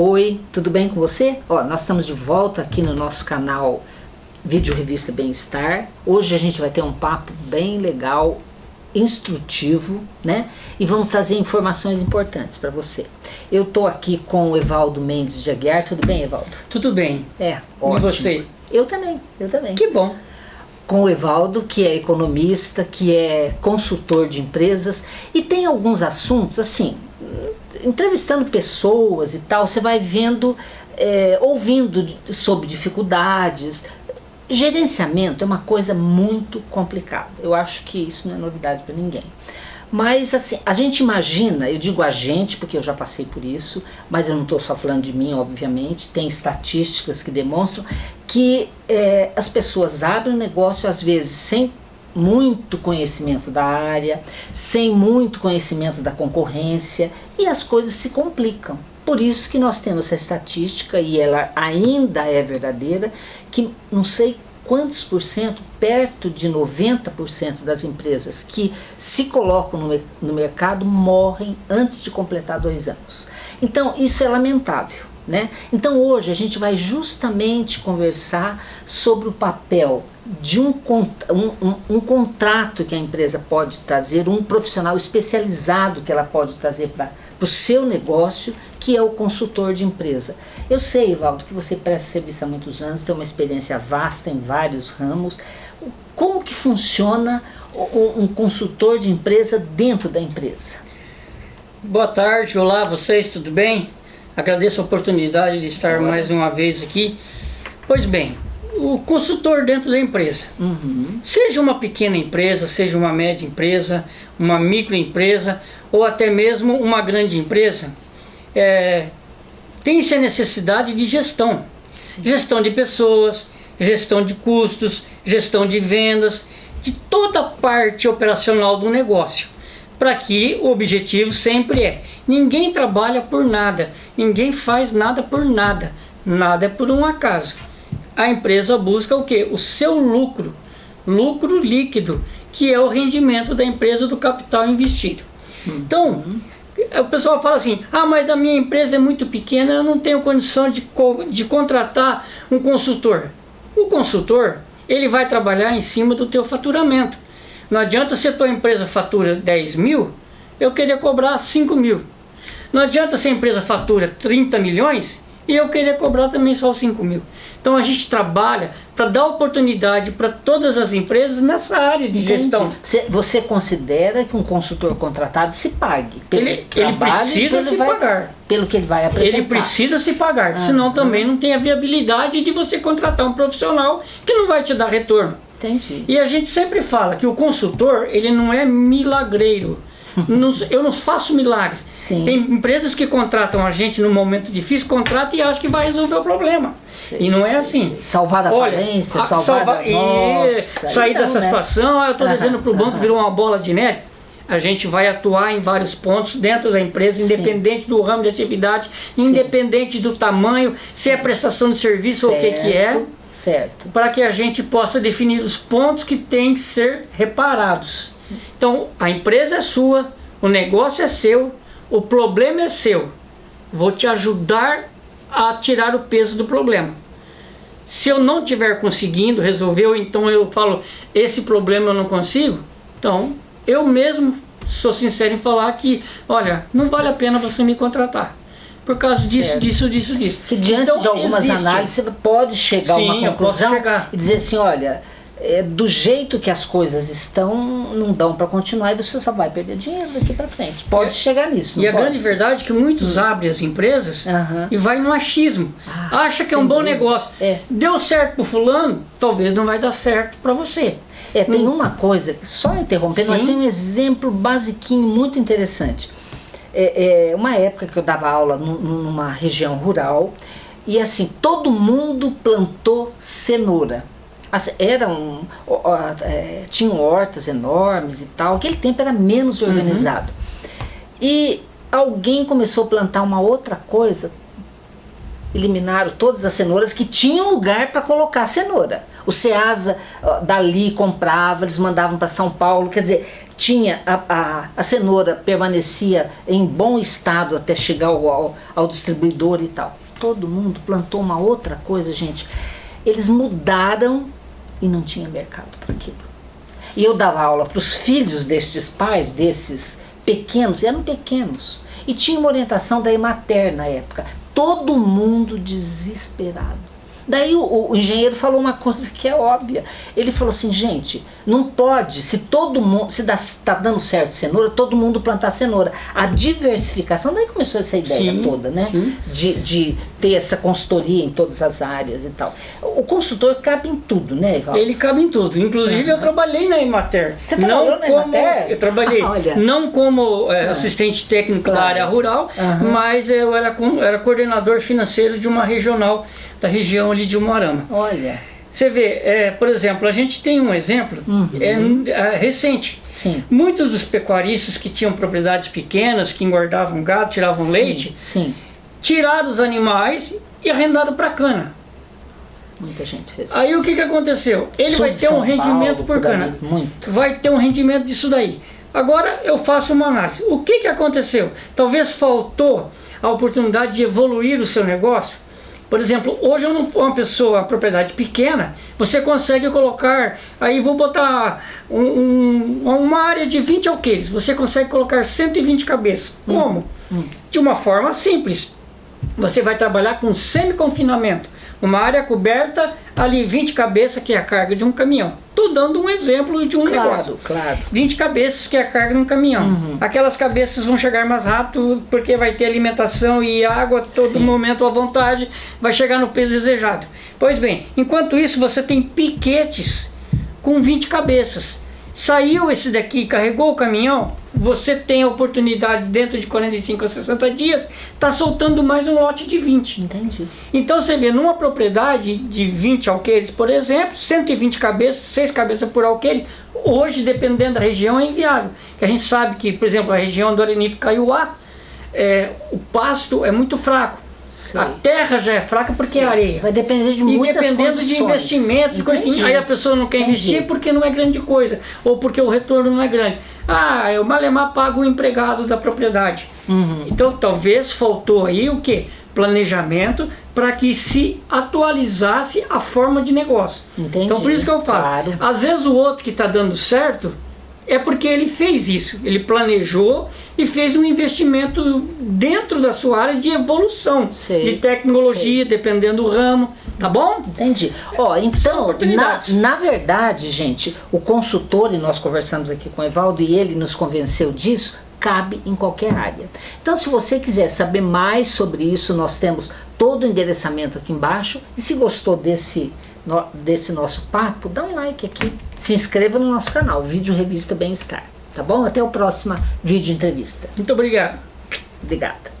Oi, tudo bem com você? Ó, nós estamos de volta aqui no nosso canal Vídeo Revista Bem-Estar. Hoje a gente vai ter um papo bem legal, instrutivo, né? E vamos trazer informações importantes para você. Eu tô aqui com o Evaldo Mendes de Aguiar. Tudo bem, Evaldo? Tudo bem. É, ótimo. E você? Eu também, eu também. Que bom. Com o Evaldo, que é economista, que é consultor de empresas e tem alguns assuntos, assim, entrevistando pessoas e tal, você vai vendo, é, ouvindo sobre dificuldades. Gerenciamento é uma coisa muito complicada. Eu acho que isso não é novidade para ninguém. Mas assim, a gente imagina, eu digo a gente porque eu já passei por isso, mas eu não estou só falando de mim, obviamente, tem estatísticas que demonstram que é, as pessoas abrem um negócio às vezes sem muito conhecimento da área, sem muito conhecimento da concorrência e as coisas se complicam. Por isso que nós temos essa estatística e ela ainda é verdadeira, que não sei quantos por cento, perto de 90% das empresas que se colocam no, no mercado morrem antes de completar dois anos. Então isso é lamentável. Né? Então hoje a gente vai justamente conversar sobre o papel de um, um, um, um, contrato que a empresa pode trazer, um profissional especializado que ela pode trazer para o seu negócio, que é o consultor de empresa. Eu sei, Ivaldo, que você presta serviço há muitos anos, tem uma experiência vasta em vários ramos. Como que funciona um consultor de empresa dentro da empresa? Boa tarde, olá vocês, tudo bem? Agradeço a oportunidade de estar mais uma vez aqui. Pois bem, o consultor dentro da empresa. Uhum. Seja uma pequena empresa, seja uma média empresa, uma microempresa ou até mesmo uma grande empresa, é, tem-se a necessidade de gestão. Sim. Gestão de pessoas, gestão de custos, gestão de vendas, de toda a parte operacional do negócio. Para que o objetivo sempre é, ninguém trabalha por nada, ninguém faz nada por nada, nada é por um acaso a empresa busca o que? O seu lucro, lucro líquido, que é o rendimento da empresa do capital investido. Então, o pessoal fala assim, ah, mas a minha empresa é muito pequena, eu não tenho condição de, de contratar um consultor. O consultor, ele vai trabalhar em cima do teu faturamento. Não adianta se a tua empresa fatura 10 mil, eu querer cobrar 5 mil. Não adianta se a empresa fatura 30 milhões e eu querer cobrar também só 5 mil. Então a gente trabalha para dar oportunidade para todas as empresas nessa área de Entendi. gestão. Você, você, considera que um consultor contratado se pague? Pelo ele, ele precisa se vai, pagar. Pelo que ele vai apresentar. Ele precisa se pagar, ah, senão também não tem a viabilidade de você contratar um profissional que não vai te dar retorno. Entendi. E a gente sempre fala que o consultor, ele não é milagreiro eu não faço milagres. Sim. Tem empresas que contratam a gente no momento difícil, contratam e acham que vai resolver o problema. Sim, e não é assim. Salvar da Olha, falência, salvar salva, da... Nossa, sair dessa né? situação, eu estou devendo para o banco, virou uma bola de neve. A gente vai atuar em vários pontos dentro da empresa, independente do ramo de atividade, independente do tamanho, se é prestação de serviço certo. ou o que, que é. Certo. Para que a gente possa definir os pontos que têm que ser reparados. Então, a empresa é sua, o negócio é seu, o problema é seu. Vou te ajudar a tirar o peso do problema. Se eu não estiver conseguindo resolver, então eu falo, esse problema eu não consigo, então eu mesmo sou sincero em falar que, olha, não vale a pena você me contratar. Por causa disso, certo. disso, disso, disso. Que diante então, de algumas existe. análises você pode chegar Sim, a uma conclusão e dizer assim, olha, é, do jeito que as coisas estão, não dão para continuar e você só vai perder dinheiro daqui para frente. Pode é, chegar nisso. E a pode? grande verdade é que muitos hum. abrem as empresas uhum. e vai no achismo. Ah, Acha que é um bom dúvida. negócio. É. Deu certo para fulano, talvez não vai dar certo para você. É, tem hum. uma coisa, só interrompendo, Sim. mas tem um exemplo basiquinho muito interessante. É, é, uma época que eu dava aula numa região rural e assim, todo mundo plantou cenoura eram, é, tinham hortas enormes e tal, aquele tempo era menos uhum. organizado. Uhum. E alguém começou a plantar uma outra coisa, eliminaram todas as cenouras que tinham lugar para colocar cenoura. O Ceasa dali comprava, eles mandavam para São Paulo, quer dizer, tinha a, a, a cenoura permanecia em bom estado até chegar ao, ao, ao distribuidor e tal. Todo mundo plantou uma outra coisa, gente. Eles mudaram e não tinha mercado para aquilo. E eu dava aula para os filhos destes pais, desses pequenos, eram pequenos. E tinha uma orientação da Emater na época. Todo mundo desesperado. Daí o, o, engenheiro falou uma coisa que é óbvia. Ele falou assim, gente, não pode, se todo mundo, se está dando certo cenoura, todo mundo plantar cenoura. A diversificação, daí começou essa ideia sim, toda, né? De, de ter essa consultoria em todas as áreas e tal. O consultor cabe em tudo, né, Ival? Ele cabe em tudo. Inclusive, uhum. eu trabalhei na Emater. Você trabalhou não na como, Emater? Eu trabalhei, ah, não como é, assistente técnico claro. da área rural, uhum. mas eu era, era coordenador financeiro de uma regional da região ali de Umuarama. Olha. Você vê, é, por exemplo, a gente tem um exemplo uhum. é, é, recente. Sim. Muitos dos pecuaristas que tinham propriedades pequenas, que engordavam gado, tiravam sim, leite, sim. tiraram os animais e arrendaram para cana. Muita gente fez Aí o que, que aconteceu? Ele Sul vai ter um rendimento Paulo, por cana. Muito. Vai ter um rendimento disso daí. Agora eu faço uma análise. O que, que aconteceu? Talvez faltou a oportunidade de evoluir o seu negócio por exemplo, hoje eu não for uma pessoa, uma propriedade pequena, você consegue colocar, aí vou botar um, um, uma área de 20 alqueires, você consegue colocar 120 cabeças. Hum. Como? Hum. De uma forma simples. Você vai trabalhar com semi-confinamento. Uma área coberta, ali 20 cabeças, que é a carga de um caminhão. Estou dando um exemplo de um claro, negócio. Claro. 20 cabeças, que é a carga de um caminhão. Uhum. Aquelas cabeças vão chegar mais rápido, porque vai ter alimentação e água todo Sim. momento à vontade, vai chegar no peso desejado. Pois bem, enquanto isso você tem piquetes com 20 cabeças. Saiu esse daqui, carregou o caminhão, você tem a oportunidade dentro de 45 a 60 dias, está soltando mais um lote de 20. Entendi. Então você vê, numa propriedade de 20 alqueires, por exemplo, 120 cabeças, 6 cabeças por alqueire, hoje, dependendo da região, é inviável. Que a gente sabe que, por exemplo, a região do Arenipe Caiuá, é, o pasto é muito fraco. A terra já é fraca porque sim, é areia. Vai depender de muitas E dependendo condições. de investimentos, assim, aí a pessoa não quer Entendi. investir porque não é grande coisa, ou porque o retorno não é grande. Ah, o Malemar paga o empregado da propriedade. Uhum. Então talvez faltou aí o que? Planejamento para que se atualizasse a forma de negócio. Entendi. Então por isso que eu falo, claro. às vezes o outro que está dando certo, é porque ele fez isso, ele planejou e fez um investimento dentro da sua área de evolução, sei, de tecnologia, sei. dependendo do ramo, tá bom? Entendi. Ó, então, na, na verdade, gente, o consultor, e nós conversamos aqui com o Evaldo, e ele nos convenceu disso, cabe em qualquer área. Então, se você quiser saber mais sobre isso, nós temos todo o endereçamento aqui embaixo, e se gostou desse no, desse nosso papo, dá um like aqui, se inscreva no nosso canal, Vídeo Revista Bem-Estar, tá bom? Até o próximo vídeo entrevista. Muito obrigado. Obrigada.